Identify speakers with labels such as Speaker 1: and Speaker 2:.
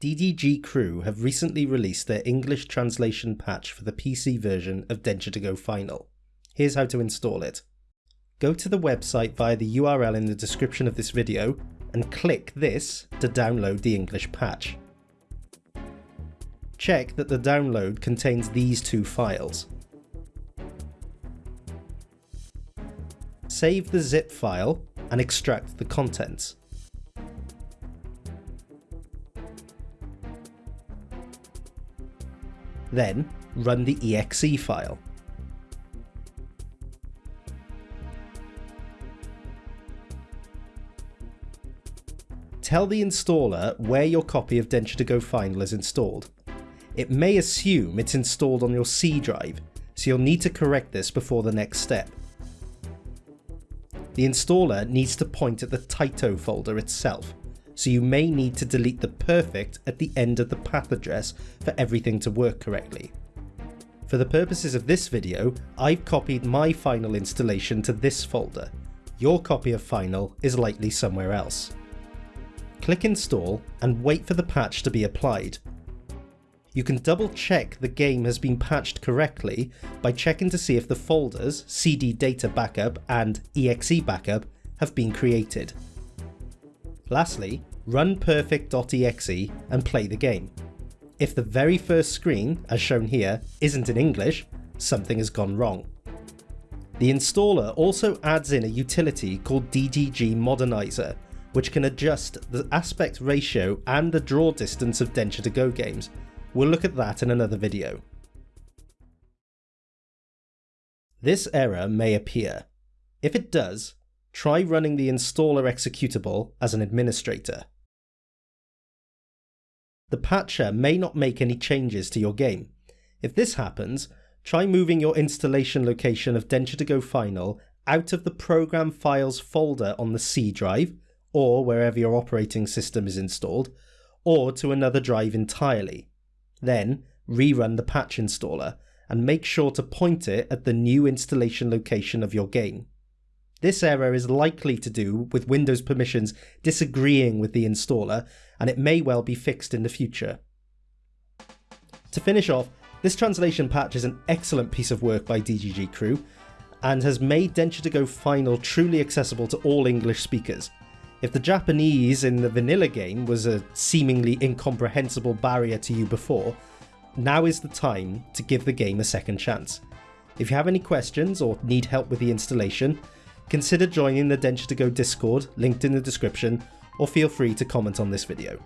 Speaker 1: DDG Crew have recently released their English translation patch for the PC version of Densha de Go Final. Here's how to install it. Go to the website via the URL in the description of this video and click this to download the English patch. Check that the download contains these two files. Save the zip file and extract the contents. Then run the exe file. Tell the installer where your copy of Densha de Go Final is installed. It may assume it's installed on your C drive, so you'll need to correct this before the next step. The installer needs to point at the Taito folder itself, so you may need to delete the perfect at the end of the path address for everything to work correctly. For the purposes of this video, I've copied my final installation to this folder. Your copy of final is likely somewhere else. Click install and wait for the patch to be applied. You can double check the game has been patched correctly by checking to see if the folders CD data backup and exe backup have been created. Lastly, run perfect.exe and play the game. If the very first screen, as shown here, isn't in English, something has gone wrong. The installer also adds in a utility called DDG Modernizer, which can adjust the aspect ratio and the draw distance of Densha de Go games. We'll look at that in another video. This error may appear. If it does, try running the installer executable as an administrator. The patcher may not make any changes to your game. If this happens, try moving your installation location of Densha de Go Final out of the program files folder on the C drive, or wherever your operating system is installed, or to another drive entirely. Then, rerun the patch installer, and make sure to point it at the new installation location of your game. This error is likely to do with Windows permissions disagreeing with the installer, and it may well be fixed in the future. To finish off, this translation patch is an excellent piece of work by DGG Crew, and has made Densha de Go Final truly accessible to all English speakers. If the Japanese in the vanilla game was a seemingly incomprehensible barrier to you before, now is the time to give the game a second chance. If you have any questions or need help with the installation, consider joining the Densha de Go Discord linked in the description or feel free to comment on this video.